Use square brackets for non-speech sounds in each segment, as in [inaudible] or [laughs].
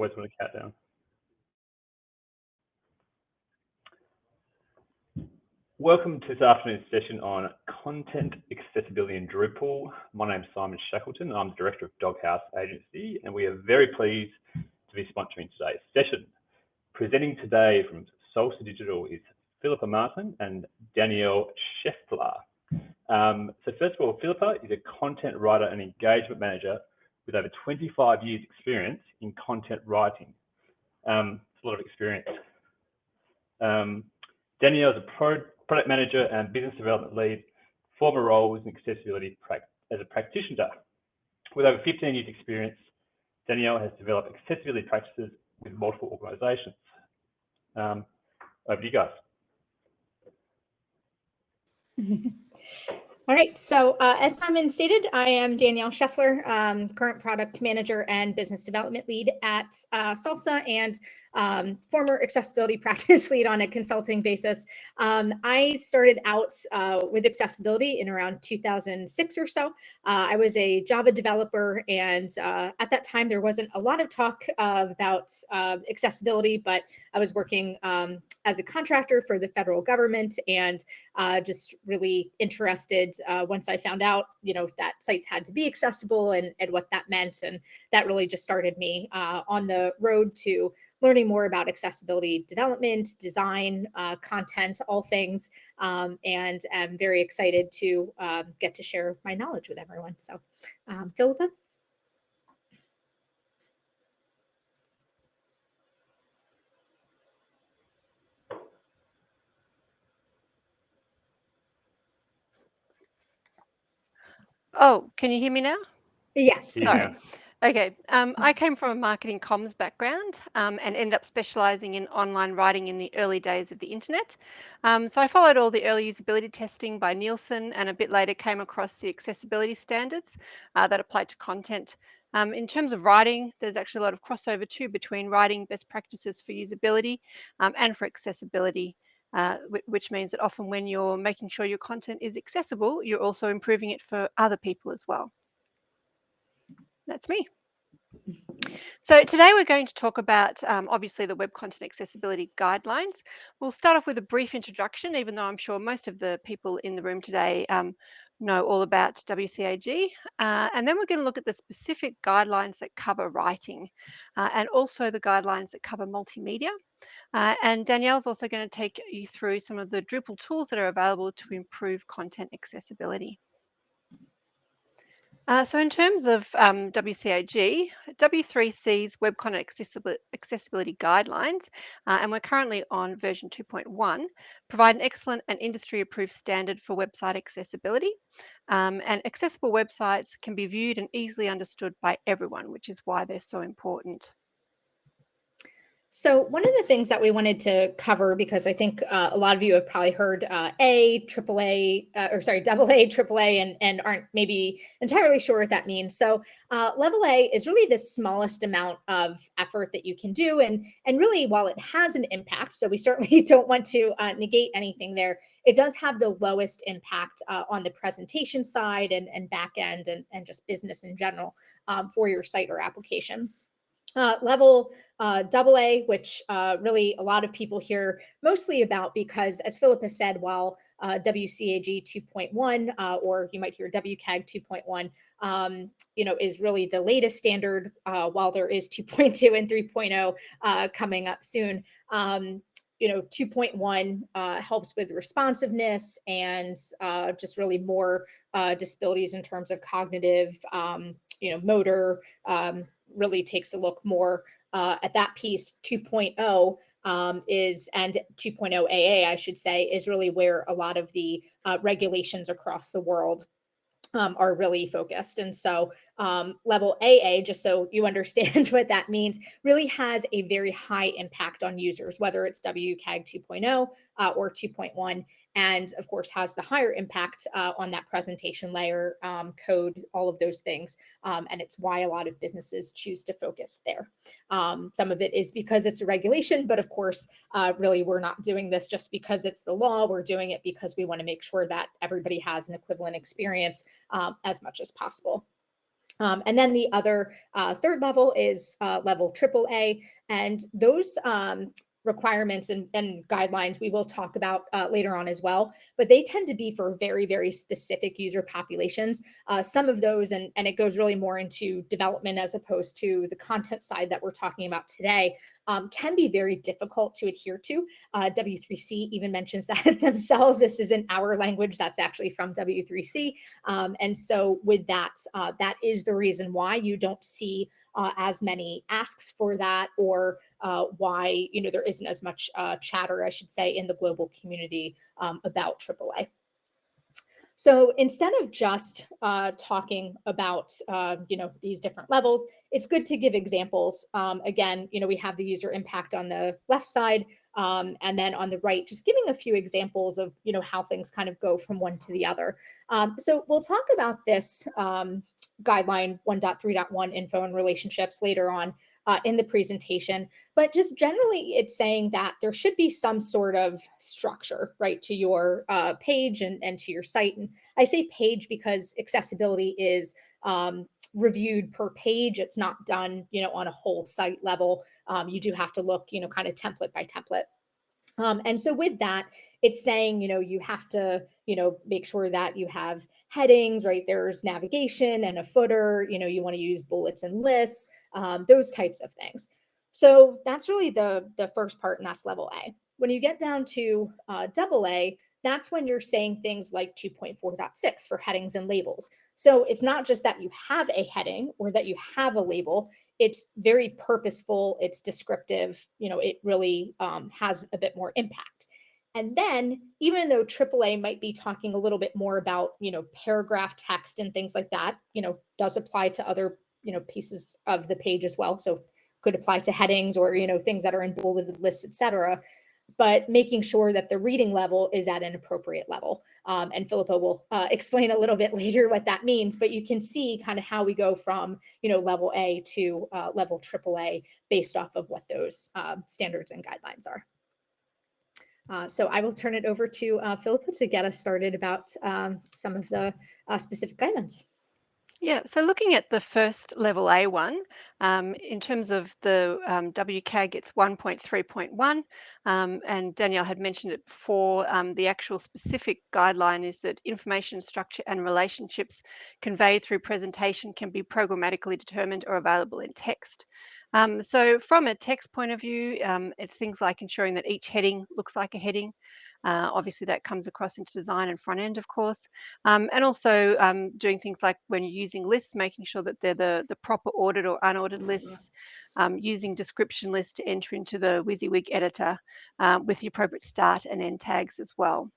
always want to count down. Welcome to this afternoon's session on content accessibility in Drupal. My name is Simon Shackleton. I'm the Director of Doghouse Agency, and we are very pleased to be sponsoring today's session. Presenting today from Salsa Digital is Philippa Martin and Danielle Scheffler. Um, so first of all, Philippa is a content writer and engagement manager with over 25 years experience in content writing. Um, it's a lot of experience. Um, Danielle is a pro product manager and business development lead, former role was in accessibility as a practitioner. With over 15 years experience, Danielle has developed accessibility practices with multiple organizations. Um, over to you guys. [laughs] All right, so uh, as Simon stated, I am Danielle Scheffler, um, current product manager and business development lead at uh, Salsa and um, former accessibility [laughs] practice lead on a consulting basis. Um, I started out uh, with accessibility in around 2006 or so. Uh, I was a Java developer, and uh, at that time, there wasn't a lot of talk about uh, accessibility, but I was working um, as a contractor for the federal government and uh, just really interested uh, once I found out, you know, that sites had to be accessible and, and what that meant. And that really just started me on the road to learning more about accessibility development, design, uh, content, all things. Um, and I'm very excited to um, get to share my knowledge with everyone. So, um, Philippa? Oh, can you hear me now? Yes. Sorry. Okay, um, I came from a marketing comms background um, and ended up specializing in online writing in the early days of the internet. Um, so I followed all the early usability testing by Nielsen and a bit later came across the accessibility standards uh, that applied to content. Um, in terms of writing, there's actually a lot of crossover too between writing best practices for usability um, and for accessibility. Uh, which means that often when you're making sure your content is accessible, you're also improving it for other people as well that's me. So today we're going to talk about um, obviously the Web Content Accessibility Guidelines. We'll start off with a brief introduction, even though I'm sure most of the people in the room today um, know all about WCAG. Uh, and then we're going to look at the specific guidelines that cover writing uh, and also the guidelines that cover multimedia. Uh, and Danielle's also going to take you through some of the Drupal tools that are available to improve content accessibility. Uh, so in terms of um, WCAG, W3C's Web Content Accessibility Guidelines, uh, and we're currently on version 2.1, provide an excellent and industry-approved standard for website accessibility. Um, and accessible websites can be viewed and easily understood by everyone, which is why they're so important. So one of the things that we wanted to cover, because I think uh, a lot of you have probably heard uh, A, AAA, uh, or sorry, [laughs] double A, AAA, and, and aren't maybe entirely sure what that means. So uh, level A is really the smallest amount of effort that you can do. And, and really, while it has an impact, so we certainly [laughs] don't want to uh, negate anything there, it does have the lowest impact uh, on the presentation side and, and back end and, and just business in general um, for your site or application. Uh, level uh, double A, which uh, really a lot of people hear mostly about because, as Philippa said, while uh, WCAG 2.1 uh, or you might hear WCAG 2.1, um, you know, is really the latest standard, uh, while there is 2.2 and 3.0 coming up soon. Um, you know, 2.1 helps with responsiveness and just really more disabilities in terms of cognitive, um, you know, motor, um, really takes a look more uh, at that piece 2.0 um, is and 2.0 AA, I should say, is really where a lot of the uh, regulations across the world um, are really focused. And so um, level AA, just so you [laughs] understand what that means, really has a very high impact on users, whether it's WCAG 2.0 uh, or 2.1 and of course has the higher impact uh, on that presentation layer, um, code, all of those things. Um, and it's why a lot of businesses choose to focus there. Um, some of it is because it's a regulation, but of course, uh, really we're not doing this just because it's the law. We're doing it because we wanna make sure that everybody has an equivalent experience um, as much as possible. Um, and then the other uh, third level is uh, level AAA, and those um, requirements and, and, guidelines we will talk about uh, later on as well, but they tend to be for very, very specific user populations. Uh, some of those, and, and it goes really more into development as opposed to the content side that we're talking about today, um, can be very difficult to adhere to. Uh, W3C even mentions [laughs] that themselves. This isn't our language, that's actually from W3C. Um, and so with that, uh, that is the reason why you don't see uh, as many asks for that or uh, why you know there isn't as much uh, chatter, I should say, in the global community um, about AAA. So instead of just uh, talking about, uh, you know, these different levels, it's good to give examples. Um, again, you know, we have the user impact on the left side, um, and then on the right, just giving a few examples of, you know, how things kind of go from one to the other. Um, so we'll talk about this um, guideline 1.3.1 info and relationships later on uh, in the presentation. But just generally, it's saying that there should be some sort of structure, right, to your uh, page and, and to your site. And I say page because accessibility is um, reviewed per page. It's not done, you know, on a whole site level. Um, you do have to look, you know, kind of template by template. Um, and so with that, it's saying, you know, you have to, you know, make sure that you have headings, right? There's navigation and a footer, you know, you want to use bullets and lists, um, those types of things. So that's really the, the first part and that's level A. When you get down to uh, double A, that's when you're saying things like 2.4.6 for headings and labels. So it's not just that you have a heading or that you have a label, it's very purposeful, it's descriptive, you know, it really um, has a bit more impact. And then even though AAA might be talking a little bit more about, you know, paragraph text and things like that, you know, does apply to other, you know, pieces of the page as well. So could apply to headings or, you know, things that are in bolded lists, et cetera but making sure that the reading level is at an appropriate level. Um, and Philippa will uh, [laughs] explain a little bit later what that means, but you can see kind of how we go from, you know, level A to uh, level AAA based off of what those uh, standards and guidelines are. Uh, so I will turn it over to uh, Philippa to get us started about um, some of the uh, specific guidelines. Yeah, so looking at the first level A1, um, in terms of the um, WCAG, it's 1.3.1, um, and Danielle had mentioned it before. Um, the actual specific guideline is that information structure and relationships conveyed through presentation can be programmatically determined or available in text. Um, so from a text point of view, um, it's things like ensuring that each heading looks like a heading, uh, obviously, that comes across into design and front end, of course. Um, and also um, doing things like when you're using lists, making sure that they're the, the proper ordered or unordered lists, um, using description lists to enter into the WYSIWYG editor uh, with the appropriate start and end tags as well.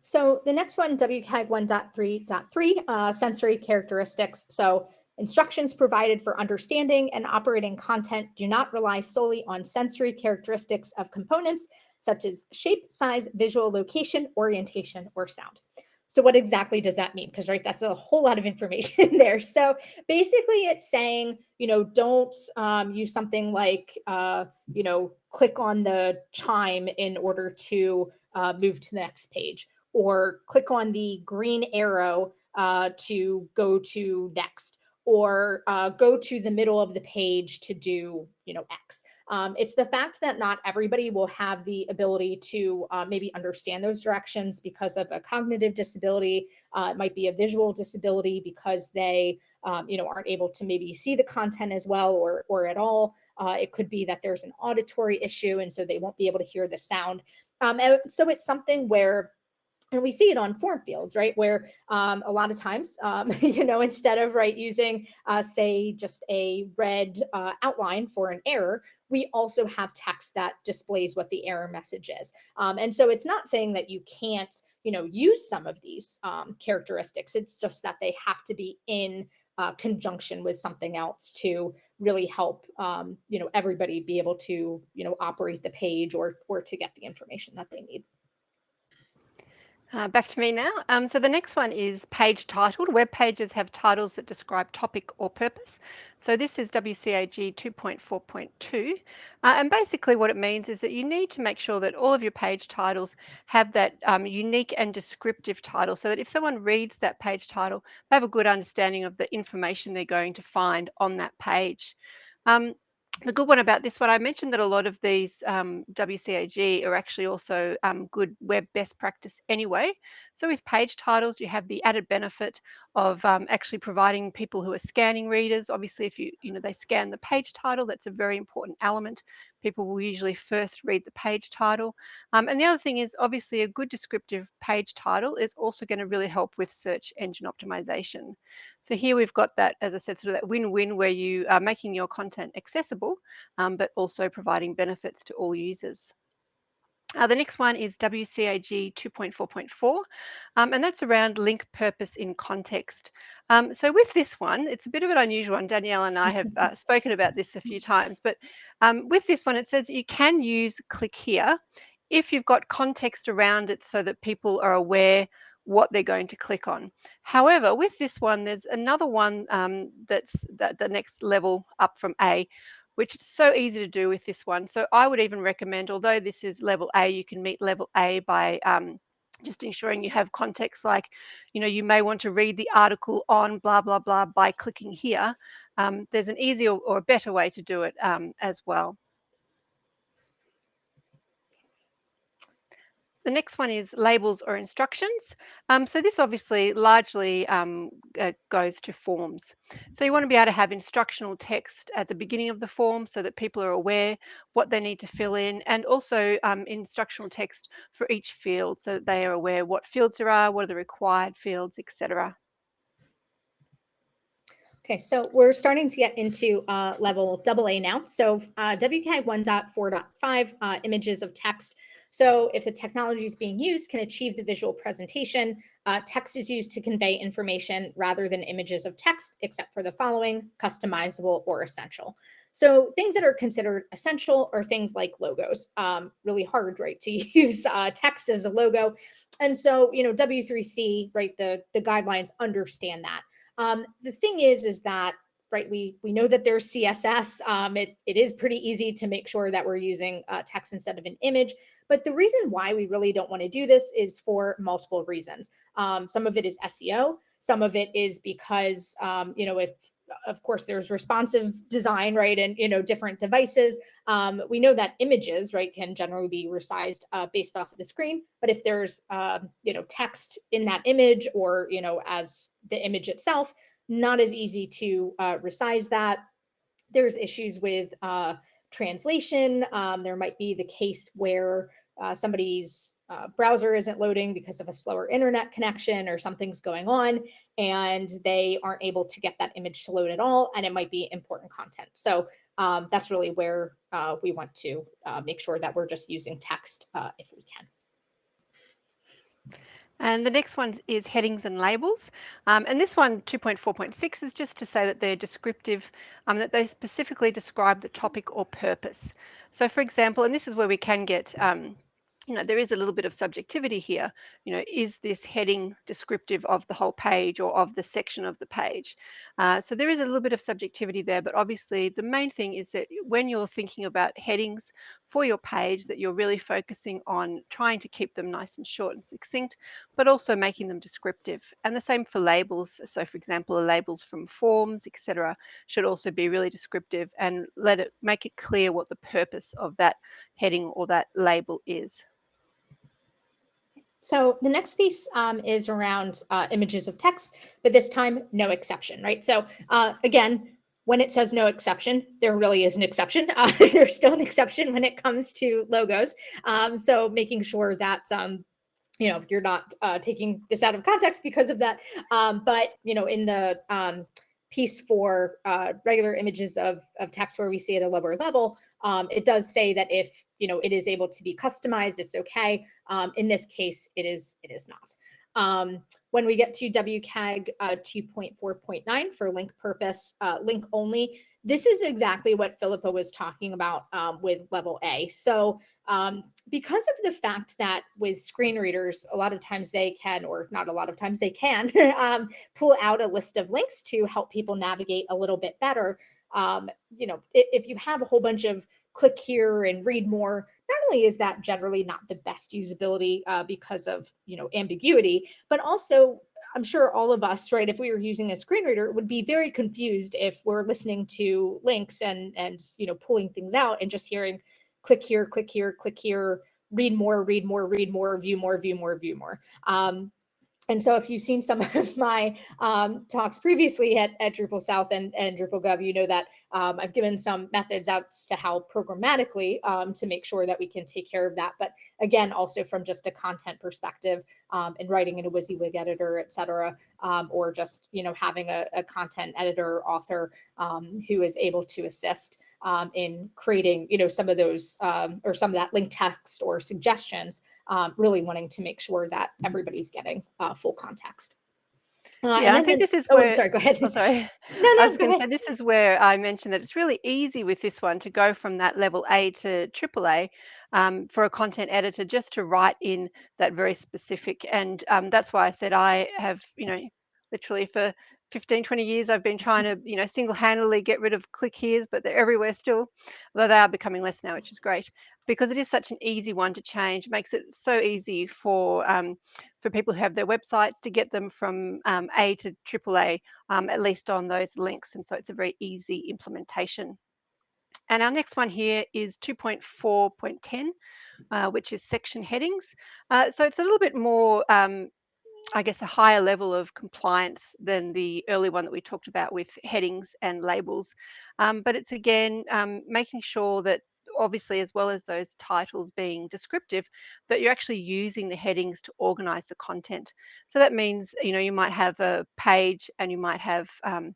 So the next one, WCAG 1.3.3, uh, sensory characteristics. So Instructions provided for understanding and operating content do not rely solely on sensory characteristics of components such as shape, size, visual location, orientation, or sound. So what exactly does that mean? Because right, that's a whole lot of information [laughs] there. So basically it's saying, you know, don't um, use something like, uh, you know, click on the chime in order to uh, move to the next page or click on the green arrow uh, to go to next or uh, go to the middle of the page to do, you know, X. Um, it's the fact that not everybody will have the ability to uh, maybe understand those directions because of a cognitive disability. Uh, it might be a visual disability because they, um, you know, aren't able to maybe see the content as well or, or at all. Uh, it could be that there's an auditory issue and so they won't be able to hear the sound. Um, and so it's something where and we see it on form fields, right? Where um, a lot of times, um, [laughs] you know, instead of right using, uh, say, just a red uh, outline for an error, we also have text that displays what the error message is. Um, and so it's not saying that you can't, you know, use some of these um, characteristics. It's just that they have to be in uh, conjunction with something else to really help, um, you know, everybody be able to, you know, operate the page or or to get the information that they need. Uh, back to me now. Um, so the next one is page titled. Web pages have titles that describe topic or purpose. So this is WCAG 2.4.2. Uh, and basically what it means is that you need to make sure that all of your page titles have that um, unique and descriptive title so that if someone reads that page title, they have a good understanding of the information they're going to find on that page. Um, the good one about this one, I mentioned that a lot of these um, WCAG are actually also um, good web best practice anyway. So with page titles, you have the added benefit of um, actually providing people who are scanning readers. Obviously, if you, you know, they scan the page title, that's a very important element. People will usually first read the page title. Um, and the other thing is obviously a good descriptive page title is also going to really help with search engine optimization. So here we've got that, as I said, sort of that win-win where you are making your content accessible, um, but also providing benefits to all users. Uh, the next one is WCAG 2.4.4, um, and that's around link purpose in context. Um, so with this one, it's a bit of an unusual one. Danielle and I have uh, spoken about this a few times, but um, with this one, it says you can use click here if you've got context around it so that people are aware what they're going to click on. However, with this one, there's another one um, that's that the next level up from A, which is so easy to do with this one. So I would even recommend, although this is level A, you can meet level A by um, just ensuring you have context like, you know, you may want to read the article on blah, blah, blah by clicking here. Um, there's an easier or a better way to do it um, as well. The next one is labels or instructions. Um, so this obviously largely um, uh, goes to forms. So you want to be able to have instructional text at the beginning of the form so that people are aware what they need to fill in and also um, instructional text for each field so that they are aware what fields there are, what are the required fields, etc. Okay, so we're starting to get into uh, level AA now. So uh, WCAG 1.4.5, uh, images of text. So if the technology is being used can achieve the visual presentation, uh, text is used to convey information rather than images of text, except for the following, customizable or essential. So things that are considered essential are things like logos, um, really hard, right, to [laughs] use uh, text as a logo. And so, you know, W3C, right, the, the guidelines understand that. Um, the thing is, is that right? We we know that there's CSS. Um, it, it is pretty easy to make sure that we're using uh, text instead of an image. But the reason why we really don't want to do this is for multiple reasons. Um, some of it is SEO. Some of it is because, um, you know, if of course there's responsive design, right? And, you know, different devices. Um, we know that images, right, can generally be resized uh, based off of the screen. But if there's, uh, you know, text in that image or, you know, as the image itself, not as easy to uh, resize that. There's issues with uh, translation. Um, there might be the case where uh, somebody's uh, browser isn't loading because of a slower internet connection or something's going on and they aren't able to get that image to load at all and it might be important content so um, that's really where uh, we want to uh, make sure that we're just using text if we can and the next one is headings and labels. Um, and this one, 2.4.6, is just to say that they're descriptive, um, that they specifically describe the topic or purpose. So for example, and this is where we can get um, you know, there is a little bit of subjectivity here. You know, is this heading descriptive of the whole page or of the section of the page? Uh, so there is a little bit of subjectivity there, but obviously the main thing is that when you're thinking about headings for your page, that you're really focusing on trying to keep them nice and short and succinct, but also making them descriptive. And the same for labels. So for example, the labels from forms, etc., should also be really descriptive and let it make it clear what the purpose of that heading or that label is. So the next piece um, is around uh, images of text, but this time no exception, right? So uh, again, when it says no exception, there really is an exception. [laughs] Uh, there's still an exception when it comes to logos. Um, so making sure that um, you know you're not uh, taking this out of context because of that. Um, but you know in the um, piece for uh, regular images of, of text where we see at a lower level, um, it does say that if you know it is able to be customized, it's okay. Um, in this case, it is it is not. Um, when we get to WCAG uh, 2.4.9 for link purpose, uh, link only, this is exactly what Philippa was talking about um, with level A. So um, because of the fact that with screen readers, a lot of times they can, or not a lot of times they can, [laughs] um, pull out a list of links to help people navigate a little bit better. Um, you know, if, if you have a whole bunch of click here and read more, not only is that generally not the best usability uh, because of, you know, ambiguity, but also I'm sure all of us, right, if we were using a screen reader, would be very confused if we're listening to links and and you know pulling things out and just hearing click here, click here, click here, read more, read more, read more, view more, view more, view more. Um, and so if you've seen some [laughs] of my um, talks previously at, at Drupal South and, and Drupal Gov, you know that um, I've given some methods out to how programmatically um, to make sure that we can take care of that. But again, also from just a content perspective um, and writing in a WYSIWYG editor, et cetera, um, or just, you know, having a, a content editor author um, who is able to assist um, in creating, you know, some of those or some of that link text or suggestions, really wanting to make sure that everybody's getting uh, full context. Uh, yeah, I think this is oh, where. sorry, go ahead. [laughs] Oh, sorry. [laughs] no, no, I was going to say this is where I mentioned that it's really easy with this one to go from that level A to AAA um, for a content editor just to write in that very specific. And um, that's why I said I have, you know, literally for 15 20 years i've been trying to you know single-handedly get rid of click here's but they're everywhere still although they are becoming less now which is great because it is such an easy one to change it makes it so easy for um, for people who have their websites to get them from um, a to aaa um, at least on those links and so it's a very easy implementation and our next one here is 2.4.10 uh, which is section headings. Uh, so it's a little bit more um, I guess, a higher level of compliance than the early one that we talked about with headings and labels. Um, but it's again um, making sure that obviously as well as those titles being descriptive that you're actually using the headings to organize the content so that means you know you might have a page and you might have um,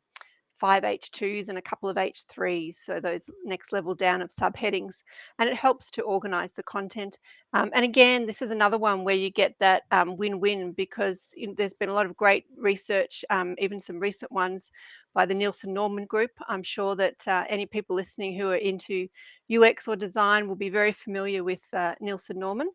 five H2s and a couple of H3s, so those next level down of subheadings, and it helps to organize the content. Um, and again, this is another one where you get that um, win-win because there's been a lot of great research, um, even some recent ones by the Nielsen Norman Group. I'm sure that uh, any people listening who are into UX or design will be very familiar with uh, Nielsen Norman.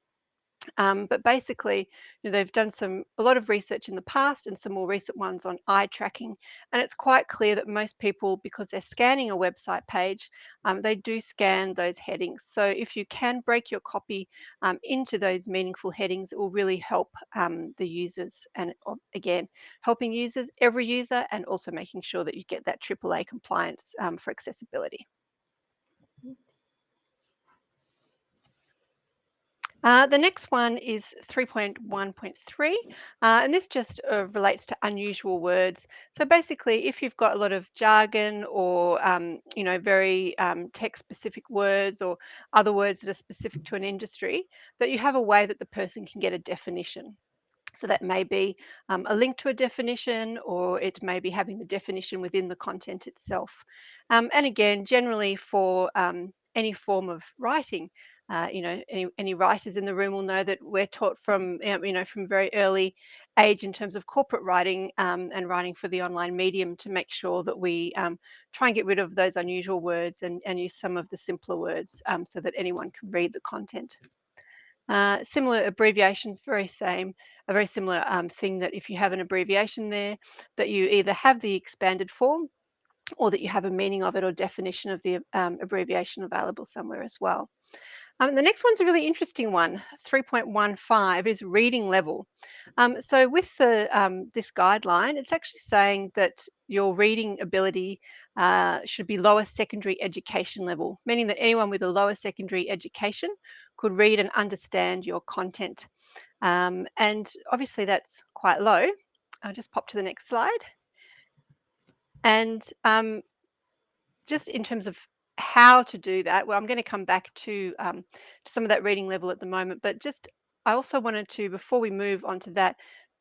Um, but basically, you know, they've done some a lot of research in the past and some more recent ones on eye tracking, and it's quite clear that most people, because they're scanning a website page, um, they do scan those headings. So if you can break your copy um, into those meaningful headings, it will really help um, the users. And again, helping users, every user, and also making sure that you get that AAA compliance um, for accessibility. Uh, the next one is 3.1.3, uh, and this just uh, relates to unusual words. So basically, if you've got a lot of jargon or um, you know very um, text-specific words or other words that are specific to an industry, that you have a way that the person can get a definition. So that may be um, a link to a definition, or it may be having the definition within the content itself. Um, and again, generally for um, any form of writing, uh, you know, any, any writers in the room will know that we're taught from, you know, from very early age in terms of corporate writing um, and writing for the online medium to make sure that we um, try and get rid of those unusual words and, and use some of the simpler words um, so that anyone can read the content. Uh, similar abbreviations, very same, a very similar um, thing that if you have an abbreviation there, that you either have the expanded form or that you have a meaning of it or definition of the um, abbreviation available somewhere as well. Um, the next one's a really interesting one. 3.15 is reading level. Um, so with the um, this guideline, it's actually saying that your reading ability uh, should be lower secondary education level, meaning that anyone with a lower secondary education could read and understand your content. Um, and obviously that's quite low. I'll just pop to the next slide. And um, just in terms of how to do that, well, I'm going to come back to, um, to some of that reading level at the moment, but just I also wanted to, before we move on to that,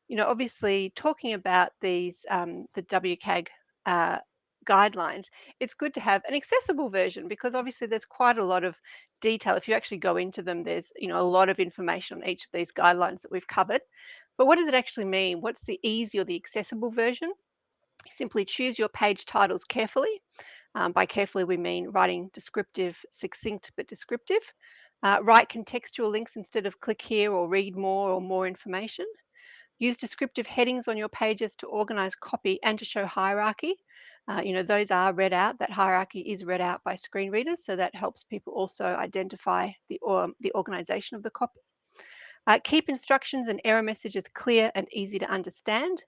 you know, obviously talking about these, um, the WCAG uh, guidelines, it's good to have an accessible version because obviously there's quite a lot of detail. If you actually go into them, there's, you know, a lot of information on each of these guidelines that we've covered. But what does it actually mean? What's the easy or the accessible version? Simply choose your page titles carefully. Um, by carefully, we mean writing descriptive, succinct, but descriptive. Uh, write contextual links instead of click here or read more or more information. Use descriptive headings on your pages to organize copy and to show hierarchy. Uh, you know, those are read out, that hierarchy is read out by screen readers, so that helps people also identify the, or, the organization of the copy. Uh, keep instructions and error messages clear and easy to understand.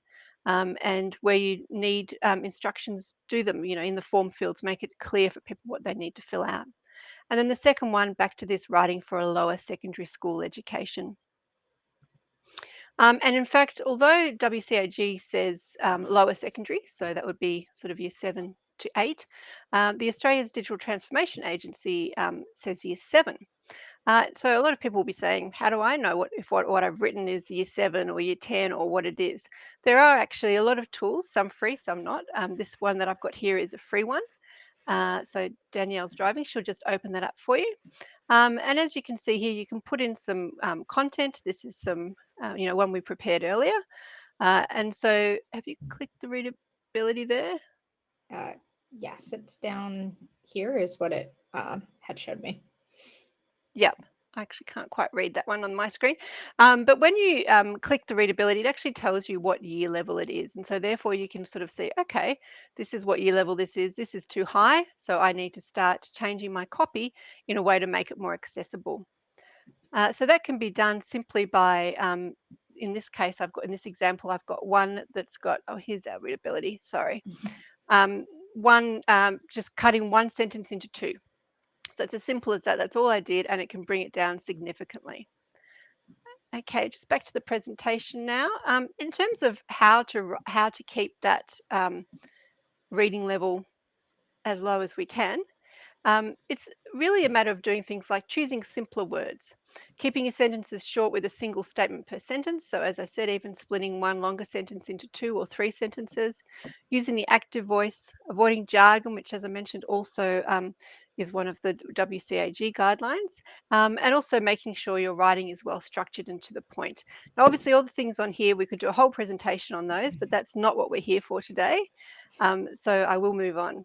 Um, and where you need um, instructions, do them, you know, in the form fields, make it clear for people what they need to fill out. And then the second one, back to this writing for a lower secondary school education. Um, and in fact, although WCAG says um, lower secondary, so that would be sort of year seven to eight, uh, the Australia's Digital Transformation Agency um, says year seven. Uh, so a lot of people will be saying, how do I know what if what, what I've written is year seven or year 10 or what it is? There are actually a lot of tools, some free, some not. Um, this one that I've got here is a free one. Uh, so Danielle's driving, she'll just open that up for you. Um, and as you can see here, you can put in some um, content. This is some, uh, you know, one we prepared earlier. Uh, and so have you clicked the readability there? Uh, yes, it's down here is what it uh, had showed me. Yep. I actually can't quite read that one on my screen. Um, but when you um, click the readability, it actually tells you what year level it is. And so therefore you can sort of see, okay, this is what year level this is. This is too high. So I need to start changing my copy in a way to make it more accessible. Uh, so that can be done simply by, um, in this case, I've got, in this example, I've got one that's got, oh, here's our readability, sorry. Mm-hmm. Um, one, um, just cutting one sentence into two. So it's as simple as that. That's all I did, and it can bring it down significantly. Okay, just back to the presentation now. Um, in terms of how to how to keep that um, reading level as low as we can, um, it's really a matter of doing things like choosing simpler words, keeping your sentences short with a single statement per sentence. So as I said, even splitting one longer sentence into two or three sentences, using the active voice, avoiding jargon, which as I mentioned also um, is one of the WCAG guidelines, um, and also making sure your writing is well structured and to the point. Now, obviously, all the things on here, we could do a whole presentation on those, but that's not what we're here for today. Um, so I will move on.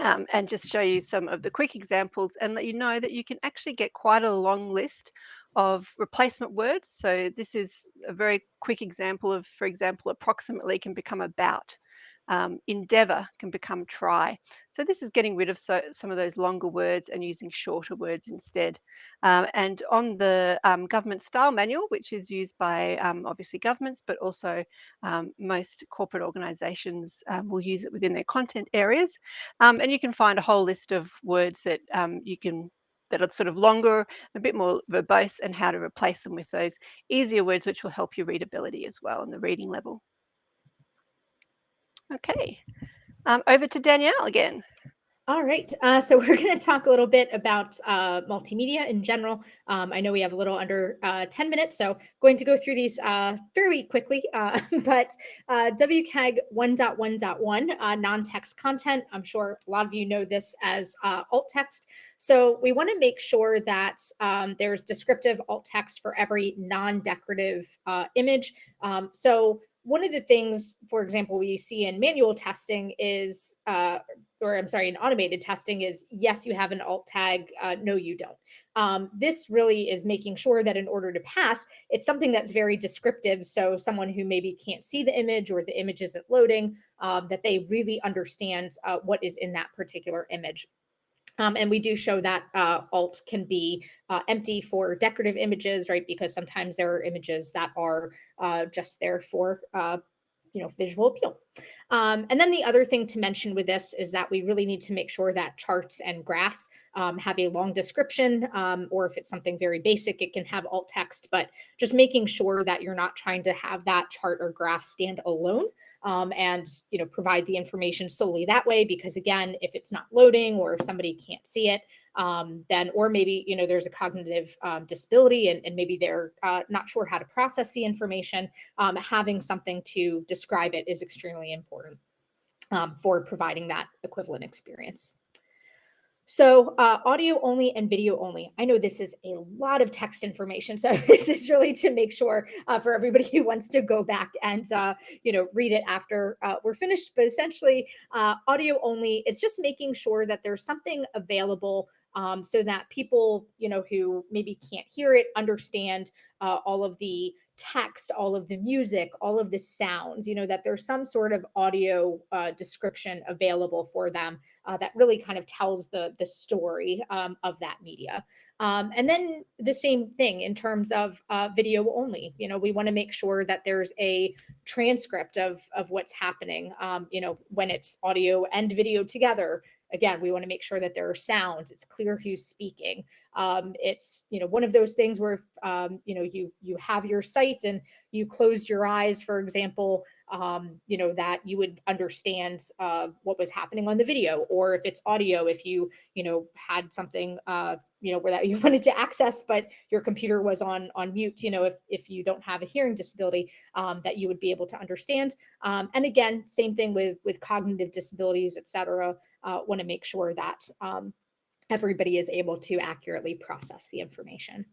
Um, and just show you some of the quick examples and let you know that you can actually get quite a long list of replacement words. So this is a very quick example of, for example, approximately can become about um, endeavor can become try. So this is getting rid of so, some of those longer words and using shorter words instead. Um, and on the um, government style manual, which is used by um, obviously governments, but also um, most corporate organizations um, will use it within their content areas. and you can find a whole list of words that you can that are sort of longer, a bit more verbose, and how to replace them with those easier words, which will help your readability as well and the reading level. Okay, um, over to Danielle again. All right, uh, so [laughs] we're going to talk a little bit about uh, multimedia in general. Um, I know we have a little under uh, 10 minutes, so going to go through these uh, fairly quickly, [laughs] uh, but uh, WCAG 1.1.1, non-text content, I'm sure a lot of you know this as alt text. So we want to make sure that um, there's descriptive alt text for every non-decorative image. Um, so one of the things, for example, we see in manual testing is, uh, or I'm sorry, in automated testing is, yes, you have an alt tag, uh, no, you don't. Um, this really is making sure that in order to pass, it's something that's very descriptive. So someone who maybe can't see the image or the image isn't loading, um, that they really understand uh, what is in that particular image. Um, and we do show that uh, alt can be uh, empty for decorative images, right? Because sometimes there are images that are uh, just there for, uh, you know, visual appeal. Um, and then the other thing to mention with this is that we really need to make sure that charts and graphs um, have a long description, um, or if it's something very basic, it can have alt text, but just making sure that you're not trying to have that chart or graph stand alone um, and you know provide the information solely that way because again if it's not loading or if somebody can't see it um, then or maybe you know there's a cognitive um, disability and, and maybe they're uh, not sure how to process the information um, having something to describe it is extremely important um, for providing that equivalent experience So uh, audio only and video only. I know this is a lot of text information, so [laughs] this is really to make sure uh, for everybody who wants to go back and uh, you know read it after uh, we're finished. But essentially, uh, audio only. It's just making sure that there's something available um, so that people you know who maybe can't hear it understand uh, all of the text, all of the music, all of the sounds, you know, that there's some sort of audio uh, description available for them uh, that really kind of tells the, the story um, of that media. Um, and then the same thing in terms of uh, video only, you know, we want to make sure that there's a transcript of, of what's happening, um, you know, when it's audio and video together, again, we want to make sure that there are sounds. It's clear who's speaking. Um, it's you know one of those things where um, you know you you have your site and you closed your eyes, for example, um, you know that you would understand uh, what was happening on the video, or if it's audio, if you you know had something uh, you know where that [laughs] you wanted to access, but your computer was on on mute. You know if if you don't have a hearing disability, um, that you would be able to understand. Um, and again, same thing with with cognitive disabilities, et cetera. Uh, want to make sure that um, everybody is able to accurately process the information.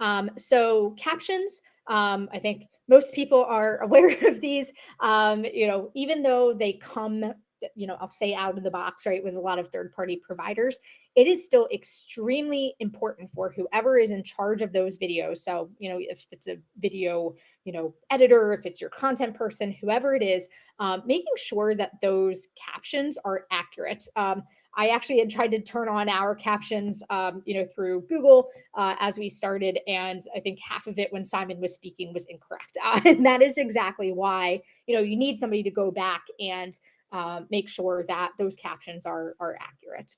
Um, so captions, um, I think most people are [laughs] aware of these, um, you know, even though they come you know, I'll say out of the box, right, with a lot of third party providers, it is still extremely important for whoever is in charge of those videos. So, you know, if it's a video, you know, editor, if it's your content person, whoever it is, um, making sure that those captions are accurate. Um, I actually had tried to turn on our captions, um, you know, through Google uh, as we started, and I think half of it when Simon was speaking was incorrect, uh, [laughs] and that is exactly why you know you need somebody to go back and um, make sure that those captions are, are accurate.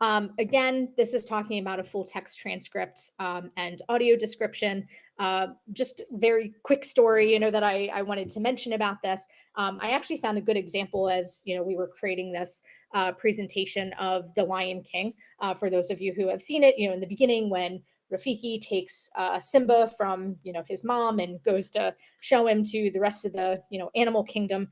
Um, again, this is talking about a full text transcript um, and audio description. Uh, just very quick story, you know, that I, I wanted to mention about this. Um, I actually found a good example as, you know, we were creating this uh, presentation of The Lion King. Uh, for those of you who have seen it, you know, in the beginning when Rafiki takes uh, Simba from, you know, his mom and goes to show him to the rest of the, you know, animal kingdom.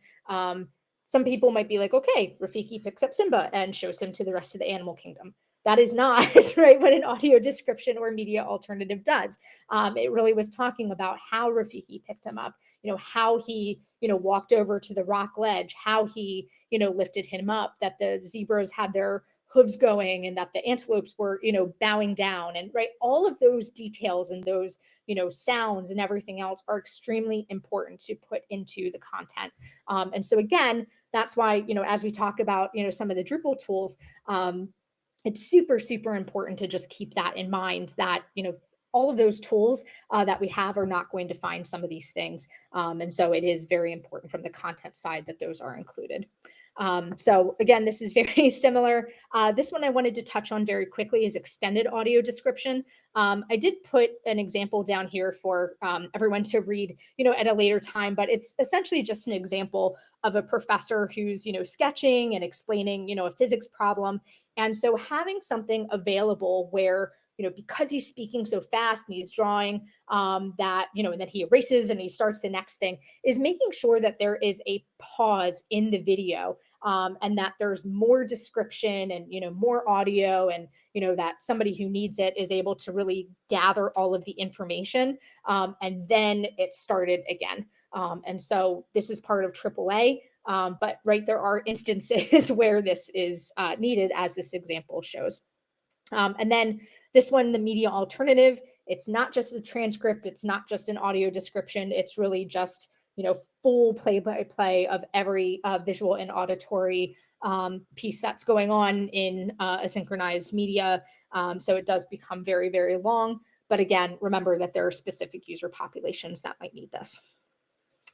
Some people might be like, okay, Rafiki picks up Simba and shows him to the rest of the animal kingdom. That is not [laughs] right what an audio description or media alternative does. Um, it really was talking about how Rafiki picked him up, you know, how he, you know, walked over to the rock ledge, how he, you know, lifted him up, that the zebras had their hooves going and that the antelopes were you know bowing down and right all of those details and those you know sounds and everything else are extremely important to put into the content. Um, and so again that's why you know as we talk about you know some of the drupal tools um, it's super super important to just keep that in mind that you know all of those tools uh, that we have are not going to find some of these things. Um, and so it is very important from the content side that those are included. Um, so again, this is [laughs] very similar. Uh, this one I wanted to touch on very quickly is extended audio description. Um, I did put an example down here for um, everyone to read, you know, at a later time, but it's essentially just an example of a professor who's, you know, sketching and explaining, you know, a physics problem. And so having something available where you know, because he's speaking so fast and he's drawing um, that, you know, and then he erases and he starts the next thing is making sure that there is a pause in the video um, and that there's more description and, you know, more audio and, you know, that somebody who needs it is able to really gather all of the information um, and then it started again. Um, and so this is part of AAA. Um, but right, there are instances [laughs] where this is uh, needed, as this example shows. Um, and then this one, the media alternative, it's not just a transcript, it's not just an audio description, it's really just, you know, full play-by-play of every uh, visual and auditory um, piece that's going on in uh, a synchronized media. Um, so it does become very, very long. But again, remember that there are specific user populations that might need this.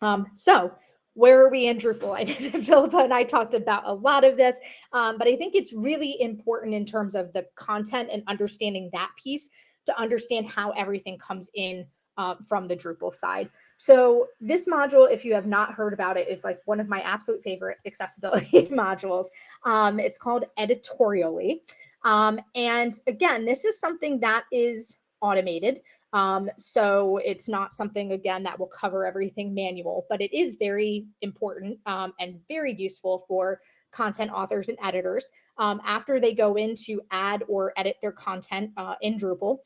Um, so where are we in Drupal? I Philippa and I talked about a lot of this, um, but I think it's really important in terms of the content and understanding that piece to understand how everything comes in uh, from the Drupal side. So this module, if you have not heard about it, is like one of my absolute favorite accessibility [laughs] modules. Um, it's called Editoria11y. Um, and again, this is something that is automated. Um, so it's not something, again, that will cover everything manual, but it is very important um, and very useful for content authors and editors, um, after they go in to add or edit their content uh, in Drupal,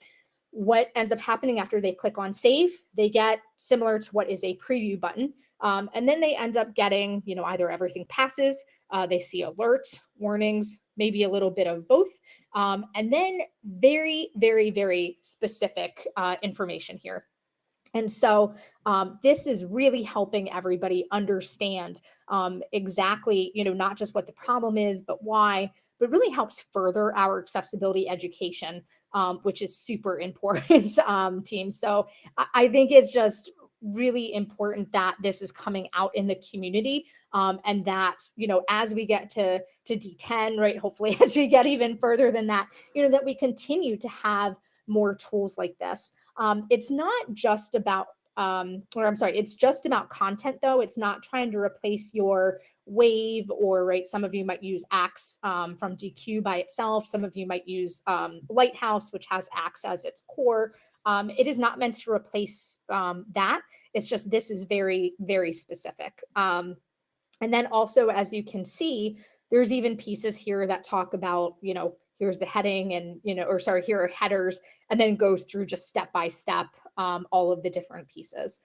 what ends up happening after they click on save, they get similar to what is a preview button. Um, and then they end up getting, you know, either everything passes, uh, they see alerts, warnings, maybe a little bit of both. Um, and then very, very, very specific uh, information here. And so um, this is really helping everybody understand um, exactly, you know, not just what the problem is, but why, but really helps further our accessibility education, um, which is super important, [laughs] um, team. So I, I think it's just really important that this is coming out in the community um, and that you know as we get to to d10 right hopefully [laughs] as we get even further than that you know that we continue to have more tools like this um, it's not just about um, or I'm sorry, it's just about content though. It's not trying to replace your Wave or right. Some of you might use Axe um, from Deque by itself. Some of you might use um, Lighthouse, which has Axe as its core. Um, it is not meant to replace um, that. It's just this is very, very specific. Um, and then also, as you can see, there's even pieces here that talk about, you know, here's the heading and, you know, or sorry, here are headers, and then goes through just step by step um, all of the different pieces.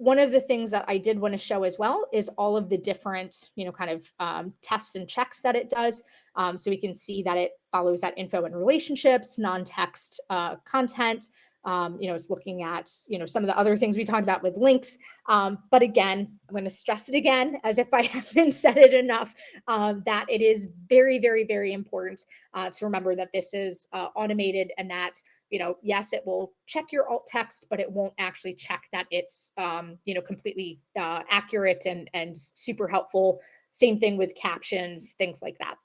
One of the things that I did want to show as well is all of the different, you know, kind of um, tests and checks that it does. Um, so we can see that it follows that info and relationships, non-text uh, content, um, you know, it's looking at, you know, some of the other things we talked about with links. Um, but again, I'm going to stress it again, as if I [laughs] haven't said it enough, um, that it is very, very, very important uh, to remember that this is uh, automated and that, you know, yes, it will check your alt text, but it won't actually check that it's, um, you know, completely uh, accurate and, and super helpful. Same thing with captions, things like that.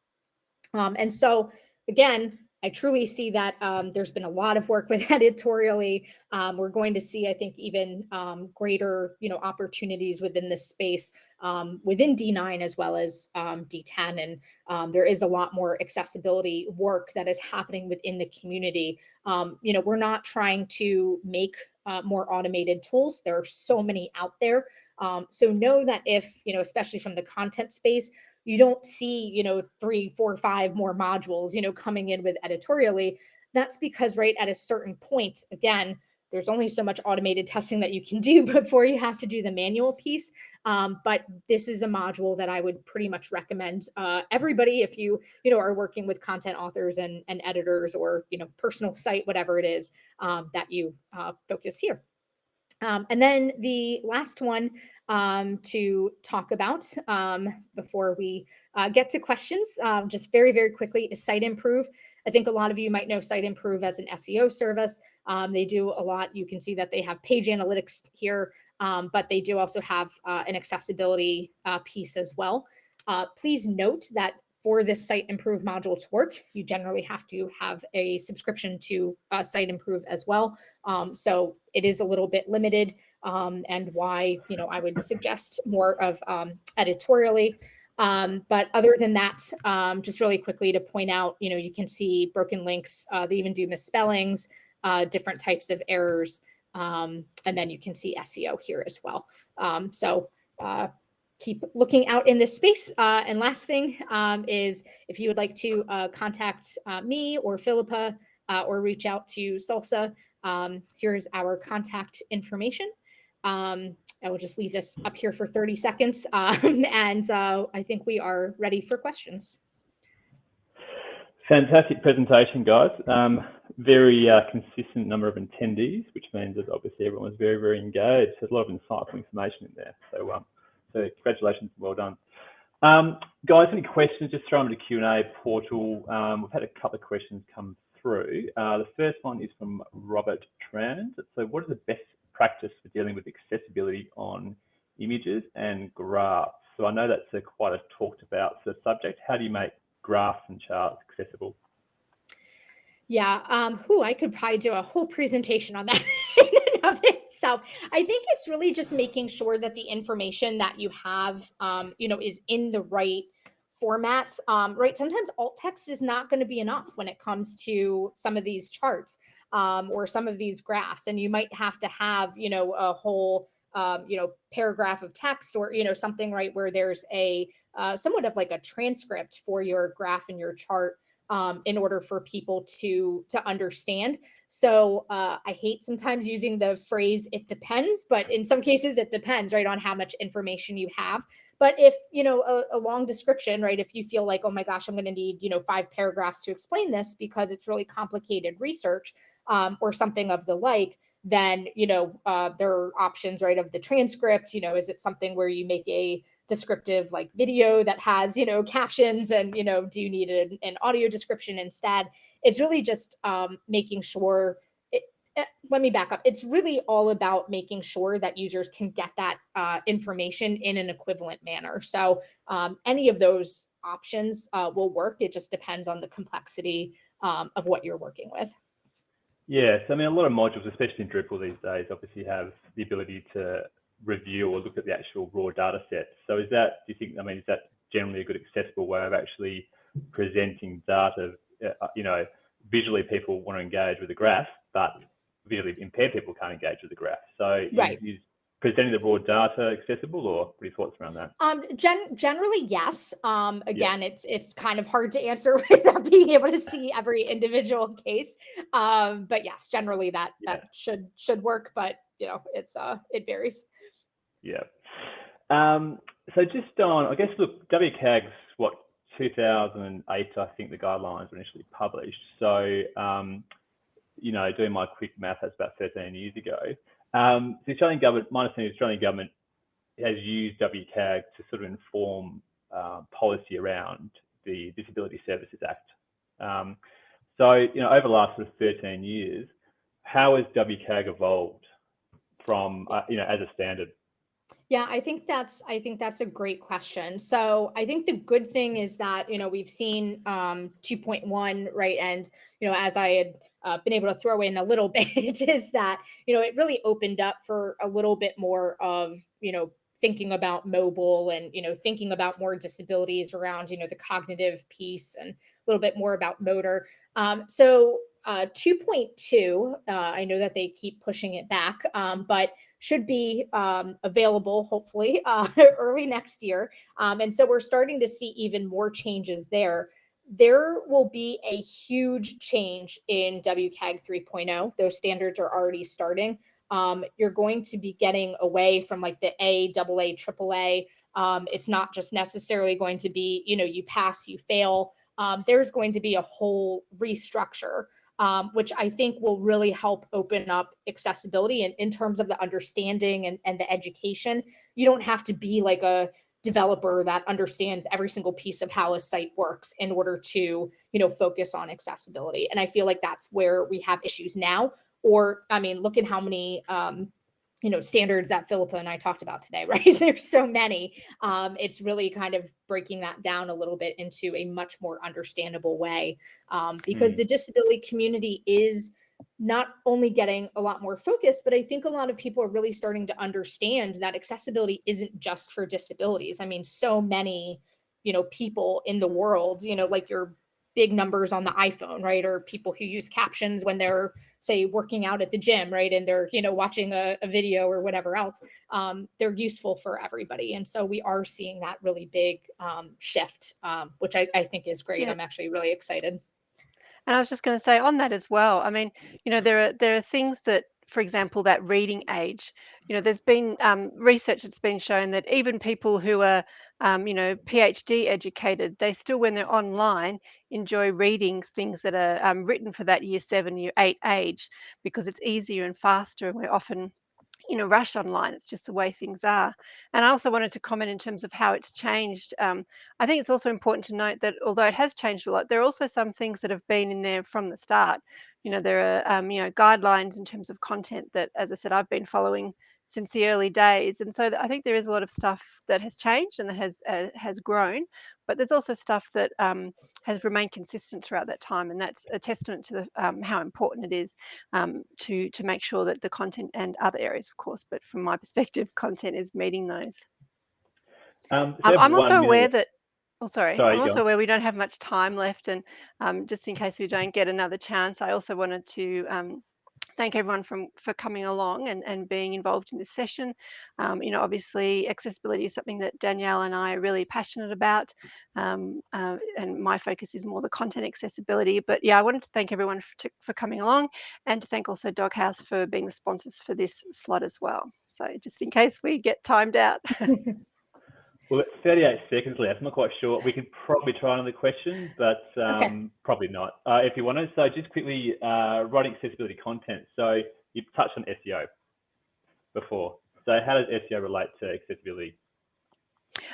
Um, and so again, I truly see that um, there's been a lot of work with [laughs] Editoria11y. Um, we're going to see, I think, even um, greater, you know, opportunities within this space um, within D9 as well as um, D10. And um, there is a lot more accessibility work that is happening within the community. You know, we're not trying to make uh, more automated tools. There are so many out there. so know that if, you know, especially from the content space, you don't see, you know, three, four, five more modules, you know, coming in with Editoria11y. That's because, right, at a certain point, again, there's only so much automated testing that you can do [laughs] before you have to do the manual piece. Um, but this is a module that I would pretty much recommend uh, everybody if you, you know, are working with content authors and, and editors or, you know, personal site, whatever it is um, that you uh, focus here. Um, and then the last one um, to talk about um, before we uh, get to questions, um, just very, very quickly, is Siteimprove. I think a lot of you might know Siteimprove as an SEO service. Um, they do a lot. You can see that they have page analytics here, um, but they do also have uh, an accessibility uh, piece as well. Uh, please note that for this Siteimprove module to work, you generally have to have a subscription to uh, Siteimprove as well. Um, so it is a little bit limited um, and why, you know, I would suggest more of um, Editoria11y. Um, but other than that, um, just really quickly to point out, you know, you can see broken links, uh, they even do misspellings, uh, different types of errors, um, and then you can see SEO here as well. so uh, keep looking out in this space. Uh, and last thing um, is if you would like to uh, contact uh, me or Philippa uh, or reach out to Salsa, um, here's our contact information. Um, I will just leave this up here for 30 seconds. [laughs] Um, and uh, I think we are ready for questions. Fantastic presentation, guys. Um, very uh, consistent number of attendees, which means that obviously everyone was very, very engaged. There's a lot of insightful information in there. So um, so congratulations, well done. Um, guys, any questions, just throw them to the Q&A portal. Um, we've had a couple of questions come through. Uh, the first one is from Robert Trans. So what is the best practice for dealing with accessibility on images and graphs? So I know that's a quite a talked about sort of subject. How do you make graphs and charts accessible? Yeah, um, who I could probably do a whole presentation on that [laughs] I think it's really just making sure that the information that you have, um, you know, is in the right formats, um, right? Sometimes alt text is not going to be enough when it comes to some of these charts um, or some of these graphs, and you might have to have, you know, a whole um, you know, paragraph of text or, you know, something, right, where there's a uh, somewhat of like a transcript for your graph and your chart um, in order for people to to understand. So uh, I hate sometimes using the phrase "it depends," but in some cases it depends, right, on how much information you have. But if you know a, a long description, right, if you feel like, oh my gosh, I'm going to need you know five paragraphs to explain this because it's really complicated research um, or something of the like, then you know uh, there are options, right, of the transcript. You know, is it something where you make a descriptive like video that has you know captions and you know do you need an, an audio description instead? It's really just um, making sure it, eh, let me back up. It's really all about making sure that users can get that uh, information in an equivalent manner. So um, any of those options uh, will work. It just depends on the complexity um, of what you're working with. Yes, I mean, a lot of modules, especially in Drupal these days, obviously have the ability to review or look at the actual raw data set. So is that, do you think, I mean, is that generally a good accessible way of actually presenting data? Uh, you know, visually people want to engage with the graph, but visually impaired people can't engage with the graph. So right. is, is presenting the raw data accessible or what are your thoughts around that? Um, gen generally, yes. Um, again, yeah. it's it's kind of hard to answer [laughs] without being able to see every individual case. Um, but yes, generally that yeah. that should should work, but you know, it's uh it varies. Yeah. Um, so just on, I guess, look, WCAG's what 2008, I think the guidelines were initially published. So, um, you know, doing my quick math, that's about 13 years ago. Um, the Australian government, my understanding, the Australian government has used WCAG to sort of inform uh, policy around the Disability Services Act. Um, so, you know, over the last sort of 13 years, how has WCAG evolved from, uh, you know, as a standard? Yeah, I think that's I think that's a great question. So I think the good thing is that you know we've seen um, 2.1 right, and you know as I had uh, been able to throw in a little [laughs] bit is that you know it really opened up for a little bit more of you know thinking about mobile and you know thinking about more disabilities around you know the cognitive piece and a little bit more about motor. Um, so uh, 2.2, uh, I know that they keep pushing it back, um, but should be um, available hopefully [laughs] uh, early next year. Um, and so we're starting to see even more changes there. There will be a huge change in WCAG 3.0. Those standards are already starting. Um, you're going to be getting away from like the A, double A, triple A. Um, it's not just necessarily going to be, you know, you pass, you fail. Um, there's going to be a whole restructure um, which I think will really help open up accessibility and in terms of the understanding and, and the education. You don't have to be like a developer that understands every single piece of how a site works in order to you know focus on accessibility and i feel like that's where we have issues now or i mean look at how many um, you know standards that philippa and i talked about today [laughs] right? There's so many. Um, it's really kind of breaking that down a little bit into a much more understandable way um, because mm. the disability community is not only getting a lot more focus but i think a lot of people are really starting to understand that accessibility isn't just for disabilities. I mean so many you know people in the world you know like your big numbers on the iPhone, right? Or people who use captions when they're, say, working out at the gym, right? And they're, you know, watching a, a video or whatever else. Um, they're useful for everybody. And so we are seeing that really big um, shift, um, which I, I, think is great. Yeah. I'm actually really excited. And I was just going to say on that as well. I mean, you know, there are there are things that for example, that reading age. You know, there's been um, research that's been shown that even people who are, um, you know, PhD educated, they still, when they're online, enjoy reading things that are um, written for that year seven, year eight age because it's easier and faster, and we're often in a rush online. It's just the way things are. And i also wanted to comment in terms of how it's changed um, i think it's also important to note that although it has changed a lot there are also some things that have been in there from the start. You know there are um, you know guidelines in terms of content that as i said i've been following since the early days and so i think there is a lot of stuff that has changed and that has uh, has grown but there's also stuff that um, has remained consistent throughout that time, and that's a testament to the, um, how important it is um, to to make sure that the content and other areas, of course, but from my [laughs] perspective, content is meeting those. Um, um, I'm also aware that. Oh, sorry. sorry I'm also aware we don't have much time left, and um, just in case we don't get another chance, I also wanted to thank everyone from for coming along and, and being involved in this session. Um, you know, obviously accessibility is something that Danielle and I are really passionate about. Um, uh, and my focus is more the content accessibility. But yeah, I wanted to thank everyone for, to, for coming along and to thank also Doghouse for being the sponsors for this slot as well. So just in case we get timed out. [laughs] Well, it's 38 seconds left. I'm not quite sure. We could probably try another question, but um, Okay. probably not. Uh, if you want to, so just quickly, uh, writing accessibility content. So you touched on SEO before. So how does SEO relate to accessibility?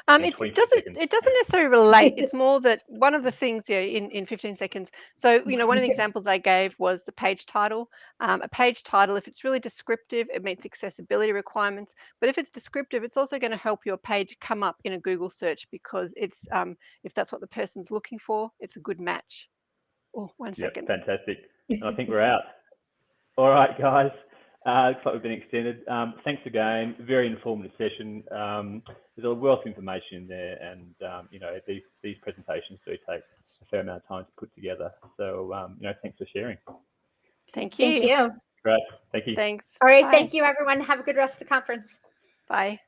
Um, in it's, 20 it doesn't seconds. it doesn't necessarily relate. It's [laughs] more that one of the things yeah, in in 15 seconds. So you know, one of the [laughs] examples I gave was the page title. Um, a page title, if it's really descriptive, it meets accessibility requirements. But if it's descriptive, it's also going to help your page come up in a Google search because it's um, if that's what the person's looking for, it's a good match. Oh, one Yeah, second. fantastic. I think we're [laughs] out. All right, guys. Uh, looks like we've been extended. Um, thanks again. Very informative session. Um, there's a wealth of information in there, and um, you know these these presentations do take a fair amount of time to put together. So um, you know, thanks for sharing. Thank you. Thank you. Great. Thank you. Thanks. All right. Bye. Thank you, everyone. Have a good rest of the conference. Bye.